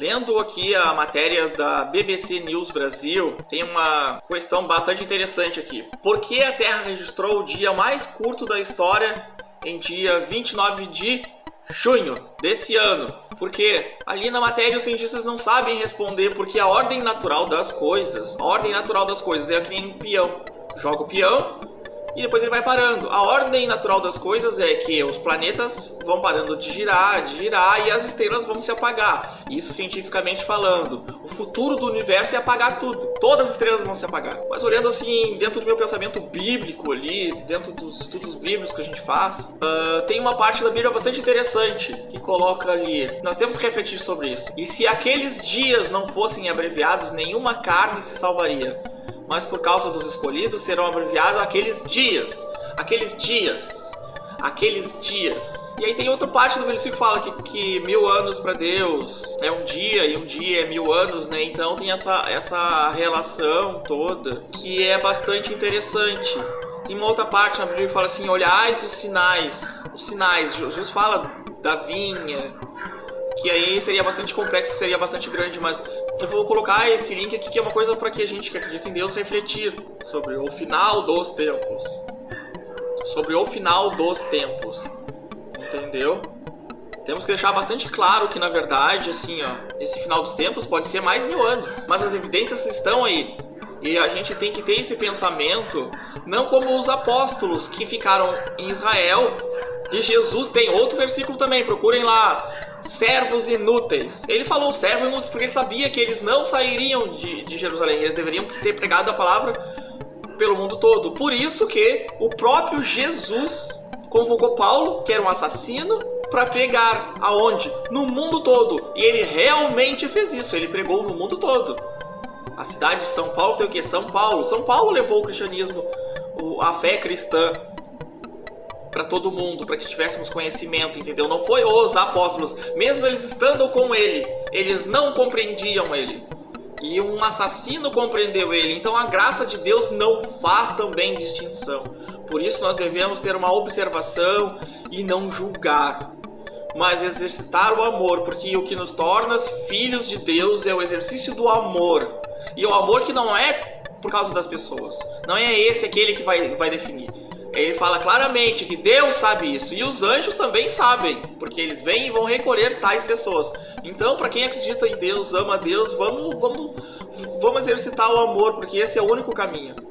Lendo aqui a matéria da BBC News Brasil, tem uma questão bastante interessante aqui. Por que a Terra registrou o dia mais curto da história em dia 29 de junho desse ano? Porque ali na matéria os cientistas não sabem responder porque a ordem natural das coisas, a ordem natural das coisas é que nem um peão. Joga o peão, e depois ele vai parando. A ordem natural das coisas é que os planetas vão parando de girar, de girar e as estrelas vão se apagar. Isso cientificamente falando. O futuro do universo é apagar tudo. Todas as estrelas vão se apagar. Mas olhando assim, dentro do meu pensamento bíblico ali, dentro dos estudos bíblicos que a gente faz, uh, tem uma parte da Bíblia bastante interessante que coloca ali. Nós temos que refletir sobre isso. E se aqueles dias não fossem abreviados, nenhuma carne se salvaria mas por causa dos escolhidos serão abreviados aqueles dias. Aqueles dias. Aqueles dias. E aí tem outra parte do versículo que fala que, que mil anos para Deus é um dia e um dia é mil anos, né? Então tem essa, essa relação toda que é bastante interessante. Tem uma outra parte na Bíblia que fala assim: olhais os sinais. Os sinais. Jesus fala da vinha, que aí seria bastante complexo, seria bastante grande, mas eu vou colocar esse link aqui que é uma coisa para que a gente que acredita em Deus refletir sobre o final dos tempos. Sobre o final dos tempos. Entendeu? Temos que deixar bastante claro que, na verdade, assim, ó, esse final dos tempos pode ser mais mil anos. Mas as evidências estão aí. E a gente tem que ter esse pensamento, não como os apóstolos que ficaram em Israel. E Jesus tem outro versículo também, procurem lá, servos inúteis. Ele falou servos inúteis porque ele sabia que eles não sairiam de, de Jerusalém, eles deveriam ter pregado a palavra pelo mundo todo. Por isso que o próprio Jesus convocou Paulo, que era um assassino, para pregar aonde? No mundo todo. E ele realmente fez isso, ele pregou no mundo todo. A cidade de São Paulo tem o que? São Paulo. São Paulo levou o cristianismo, a fé cristã para todo mundo, para que tivéssemos conhecimento, entendeu? Não foi os apóstolos, mesmo eles estando com ele, eles não compreendiam ele. E um assassino compreendeu ele. Então a graça de Deus não faz também distinção. Por isso nós devemos ter uma observação e não julgar, mas exercitar o amor, porque o que nos torna filhos de Deus é o exercício do amor. E o amor que não é por causa das pessoas. Não é esse aquele que vai, vai definir. Ele fala claramente que Deus sabe isso e os anjos também sabem, porque eles vêm e vão recolher tais pessoas. Então, para quem acredita em Deus, ama Deus, vamos, vamos, vamos exercitar o amor, porque esse é o único caminho.